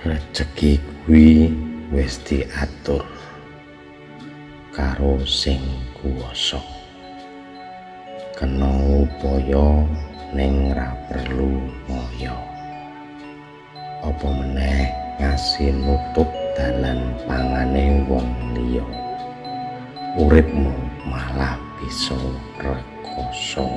rezeki kuwi wis diatur karo sing kuwasa. Kena upaya ning ra perlu ngoyo. Apa meneh ngasih nutup dalan pangane wong liya? Uripmu malah bisa rekoso.